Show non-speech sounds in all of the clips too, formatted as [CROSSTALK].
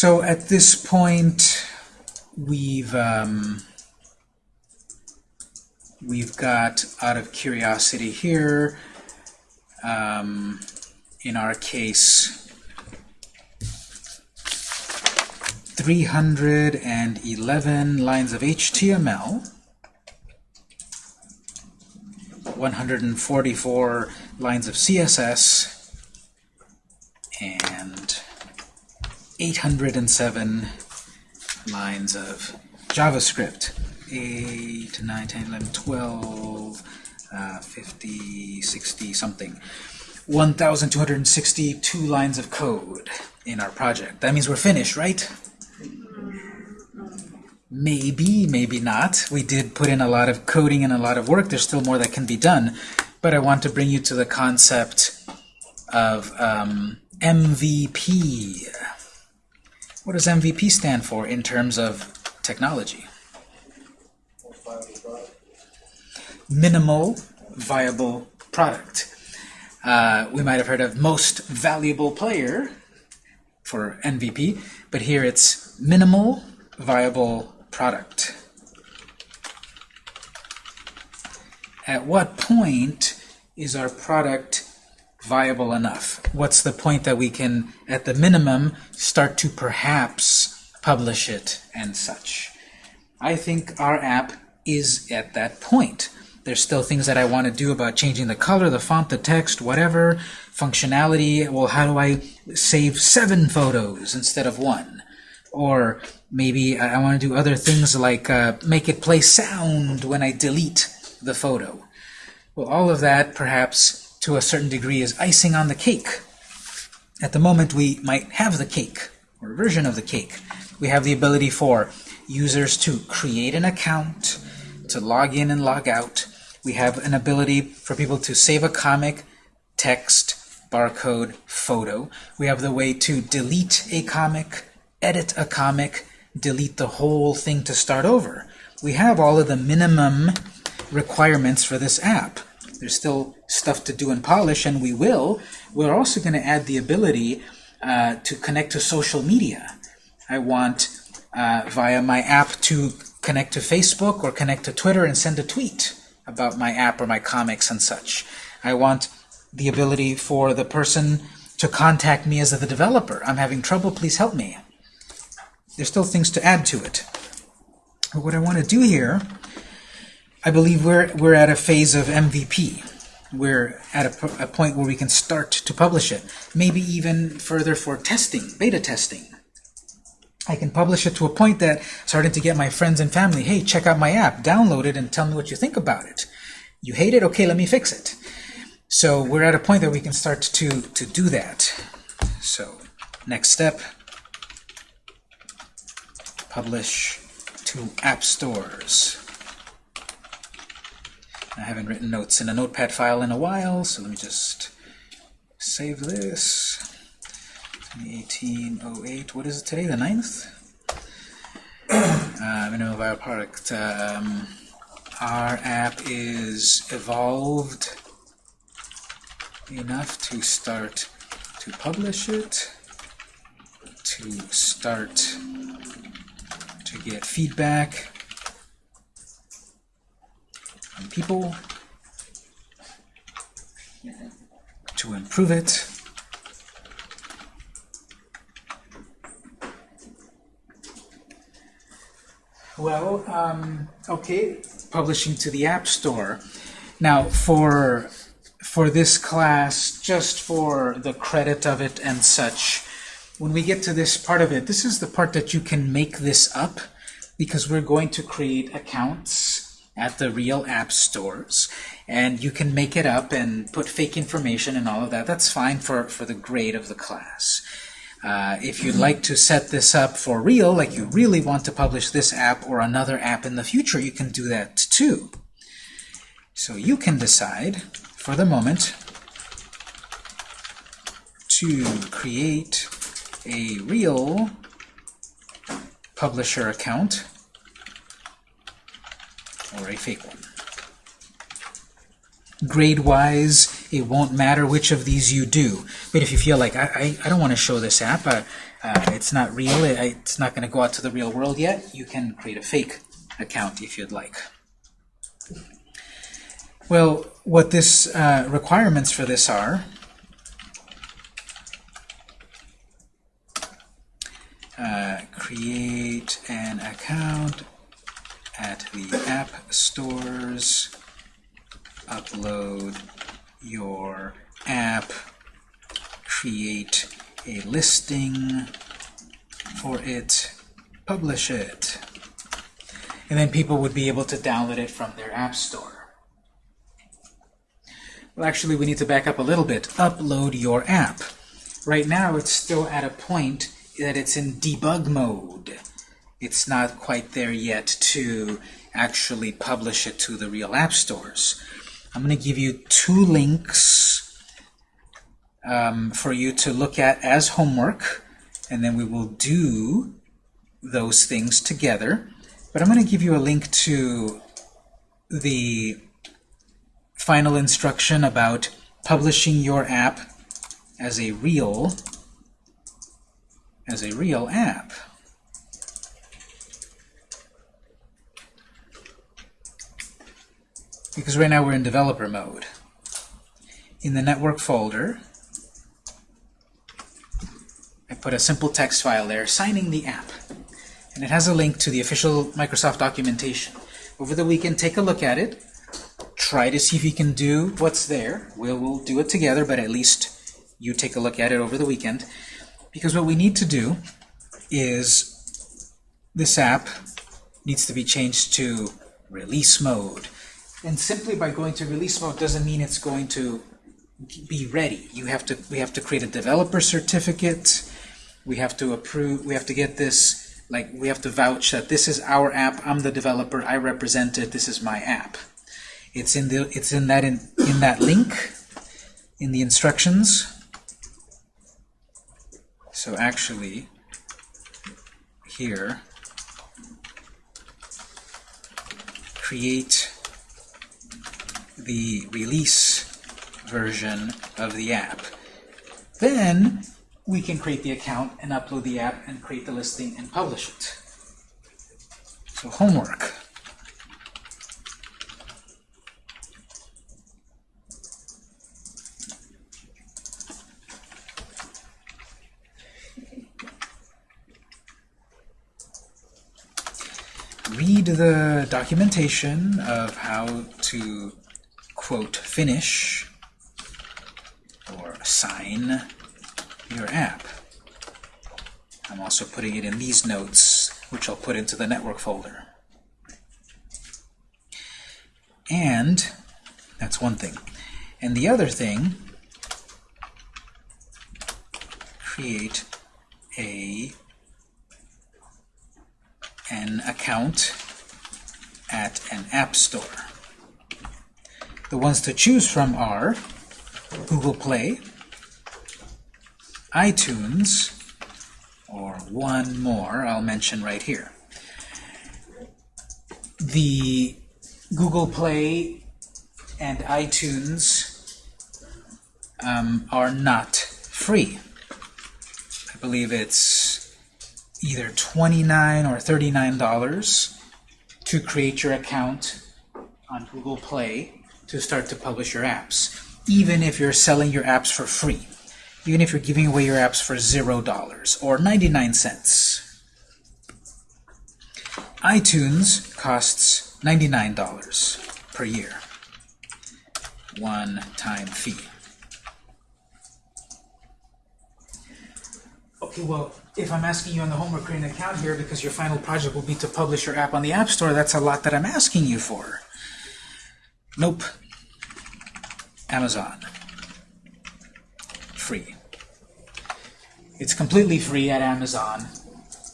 So at this point, we've um, we've got out of curiosity here. Um, in our case, 311 lines of HTML, 144 lines of CSS, and 807 lines of JavaScript. 8, 9, 10, 11, 12, uh, 50, 60, something. 1,262 lines of code in our project. That means we're finished, right? Maybe, maybe not. We did put in a lot of coding and a lot of work. There's still more that can be done. But I want to bring you to the concept of um, MVP. What does MVP stand for in terms of technology? Minimal viable product. Uh, we might have heard of most valuable player for MVP, but here it's minimal viable product. At what point is our product viable enough? What's the point that we can, at the minimum, start to perhaps publish it and such? I think our app is at that point. There's still things that I want to do about changing the color, the font, the text, whatever. Functionality, well, how do I save seven photos instead of one? Or maybe I want to do other things like uh, make it play sound when I delete the photo. Well, all of that, perhaps, to a certain degree, is icing on the cake. At the moment, we might have the cake, or a version of the cake. We have the ability for users to create an account, to log in and log out. We have an ability for people to save a comic, text, barcode, photo. We have the way to delete a comic, edit a comic, delete the whole thing to start over. We have all of the minimum requirements for this app. There's still stuff to do and polish, and we will. We're also going to add the ability uh, to connect to social media. I want, uh, via my app, to connect to Facebook or connect to Twitter and send a tweet about my app or my comics and such. I want the ability for the person to contact me as the developer. I'm having trouble, please help me. There's still things to add to it. But what I want to do here, I believe we're, we're at a phase of MVP. We're at a, a point where we can start to publish it. Maybe even further for testing, beta testing. I can publish it to a point that starting to get my friends and family, hey, check out my app, download it, and tell me what you think about it. You hate it? Okay, let me fix it. So we're at a point that we can start to, to do that. So next step, publish to app stores. I haven't written notes in a notepad file in a while, so let me just save this. 1808, what is it today, the 9th? [COUGHS] uh, minimum viable product. Um, our app is evolved enough to start to publish it, to start to get feedback people, to improve it, Well, um, okay, publishing to the App Store. Now, for for this class, just for the credit of it and such, when we get to this part of it, this is the part that you can make this up because we're going to create accounts at the real app stores and you can make it up and put fake information and all of that. That's fine for, for the grade of the class. Uh, if you'd like to set this up for real, like you really want to publish this app or another app in the future, you can do that too. So you can decide, for the moment, to create a real publisher account or a fake one. Grade-wise, it won't matter which of these you do. But if you feel like, I, I, I don't want to show this app, uh, uh, it's not real, it, it's not going to go out to the real world yet, you can create a fake account if you'd like. Well, what this uh, requirements for this are, uh, create an account at the app stores, upload your app, create a listing for it, publish it. And then people would be able to download it from their app store. Well, actually, we need to back up a little bit. Upload your app. Right now, it's still at a point that it's in debug mode. It's not quite there yet to actually publish it to the real app stores. I'm going to give you two links um, for you to look at as homework, and then we will do those things together. But I'm going to give you a link to the final instruction about publishing your app as a real as a real app. Because right now we're in developer mode. In the network folder, I put a simple text file there, signing the app. And it has a link to the official Microsoft documentation. Over the weekend, take a look at it. Try to see if you can do what's there. We'll, we'll do it together, but at least you take a look at it over the weekend. Because what we need to do is this app needs to be changed to release mode. And simply by going to release mode doesn't mean it's going to be ready. You have to we have to create a developer certificate. We have to approve we have to get this like we have to vouch that this is our app, I'm the developer, I represent it, this is my app. It's in the it's in that in, in that link in the instructions. So actually here create the release version of the app. Then we can create the account and upload the app and create the listing and publish it. So homework. Read the documentation of how to quote finish or sign your app. I'm also putting it in these notes, which I'll put into the network folder. And that's one thing. And the other thing, create a an account at an app store. The ones to choose from are Google Play, iTunes, or one more I'll mention right here. The Google Play and iTunes um, are not free. I believe it's either 29 or $39 to create your account on Google Play to start to publish your apps, even if you're selling your apps for free, even if you're giving away your apps for $0 or 99 cents. iTunes costs $99 per year, one-time fee. Okay, well, if I'm asking you on the homework create an account here because your final project will be to publish your app on the App Store, that's a lot that I'm asking you for. Nope. Amazon. Free. It's completely free at Amazon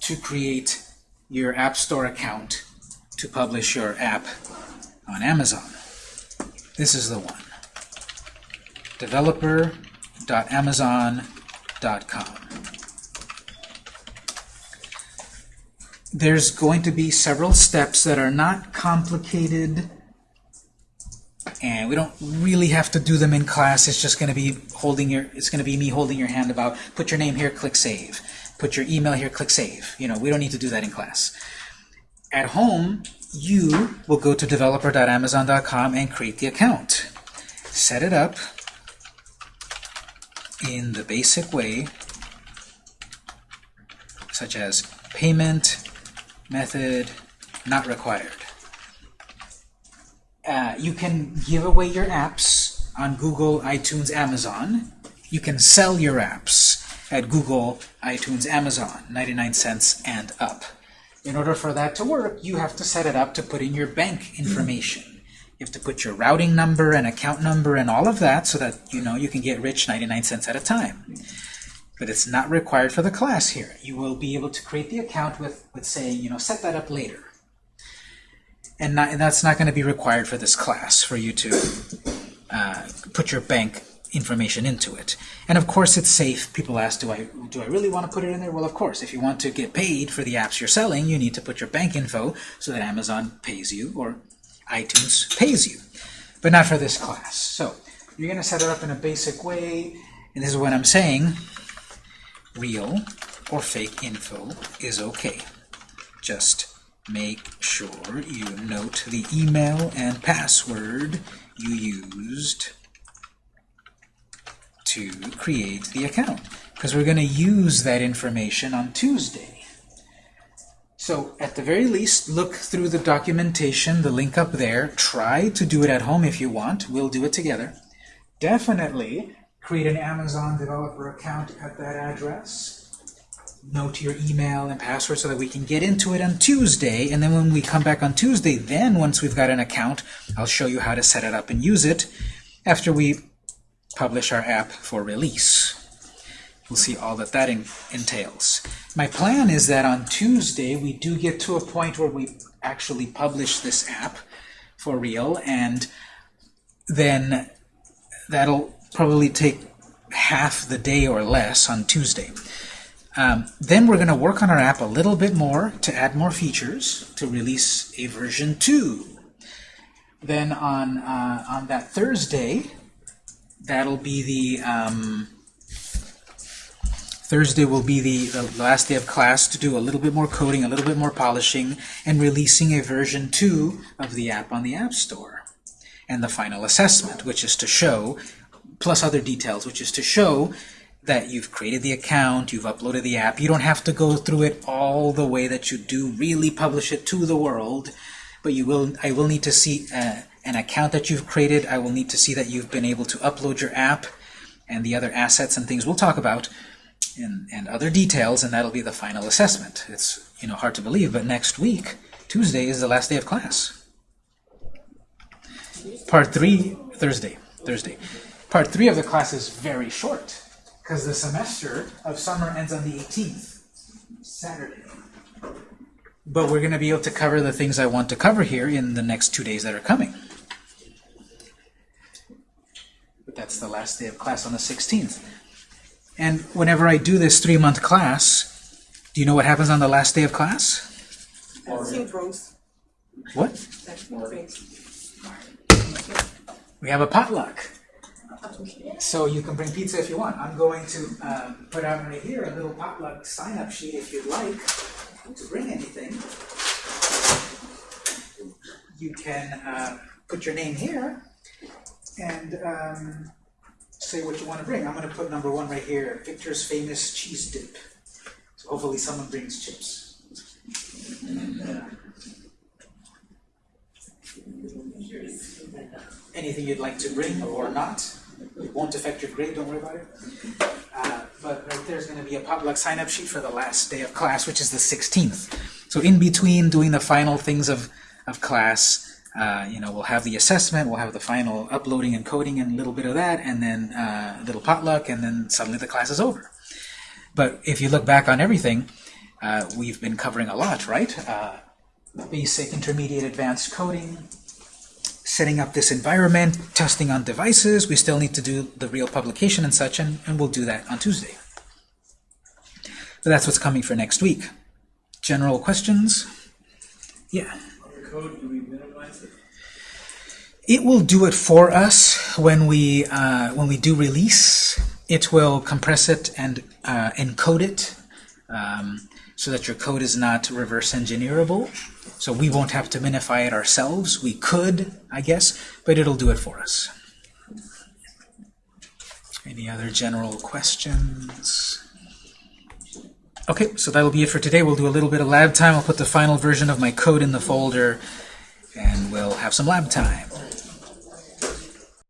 to create your App Store account to publish your app on Amazon. This is the one. developer.amazon.com. There's going to be several steps that are not complicated and we don't really have to do them in class. It's just going to be holding your, it's going to be me holding your hand about, put your name here, click save. Put your email here, click save. You know, we don't need to do that in class. At home, you will go to developer.amazon.com and create the account. Set it up in the basic way, such as payment, method, not required. Uh, you can give away your apps on Google, iTunes, Amazon. You can sell your apps at Google, iTunes, Amazon, 99 cents and up. In order for that to work, you have to set it up to put in your bank information. You have to put your routing number and account number and all of that so that you know you can get rich 99 cents at a time. But it's not required for the class here. You will be able to create the account with, with saying, you know, set that up later. And, not, and that's not going to be required for this class, for you to uh, put your bank information into it. And of course it's safe. People ask, do I, do I really want to put it in there? Well, of course, if you want to get paid for the apps you're selling, you need to put your bank info so that Amazon pays you or iTunes pays you. But not for this class. So you're going to set it up in a basic way. And this is what I'm saying. Real or fake info is okay. Just make sure you note the email and password you used to create the account because we're going to use that information on Tuesday. So at the very least, look through the documentation, the link up there. Try to do it at home if you want. We'll do it together. Definitely create an Amazon developer account at that address. Note your email and password so that we can get into it on Tuesday. And then when we come back on Tuesday, then once we've got an account, I'll show you how to set it up and use it after we publish our app for release. We'll see all that that entails. My plan is that on Tuesday we do get to a point where we actually publish this app for real, and then that'll probably take half the day or less on Tuesday. Um, then we're going to work on our app a little bit more to add more features to release a version 2. Then on, uh, on that Thursday, that'll be the um, Thursday will be the, the last day of class to do a little bit more coding, a little bit more polishing, and releasing a version 2 of the app on the App Store. And the final assessment, which is to show, plus other details, which is to show that you've created the account, you've uploaded the app. You don't have to go through it all the way that you do, really publish it to the world, but you will. I will need to see uh, an account that you've created. I will need to see that you've been able to upload your app and the other assets and things we'll talk about and, and other details, and that'll be the final assessment. It's you know hard to believe, but next week, Tuesday, is the last day of class. Part 3, Thursday. Thursday. Part 3 of the class is very short, because the semester of summer ends on the 18th, Saturday. But we're going to be able to cover the things I want to cover here in the next two days that are coming. But that's the last day of class on the 16th. And whenever I do this three-month class, do you know what happens on the last day of class? What? We have a potluck. So you can bring pizza if you want. I'm going to um, put out right here a little potluck sign-up sheet if you'd like to bring anything. You can uh, put your name here and um, say what you want to bring. I'm going to put number one right here, Victor's famous cheese dip. So hopefully someone brings chips. Anything you'd like to bring or not. It won't affect your grade, don't worry about it. Uh, but right there's going to be a potluck sign-up sheet for the last day of class, which is the 16th. So in between doing the final things of, of class, uh, you know, we'll have the assessment, we'll have the final uploading and coding and a little bit of that, and then uh, a little potluck, and then suddenly the class is over. But if you look back on everything, uh, we've been covering a lot, right? Uh, basic, intermediate, advanced coding, setting up this environment, testing on devices. We still need to do the real publication and such, and, and we'll do that on Tuesday. So that's what's coming for next week. General questions? Yeah. code, do we minimize it? It will do it for us when we uh, when we do release. It will compress it and uh, encode it um, so that your code is not reverse engineerable. So we won't have to minify it ourselves. We could, I guess, but it'll do it for us. Any other general questions? Okay, so that'll be it for today. We'll do a little bit of lab time. I'll put the final version of my code in the folder, and we'll have some lab time.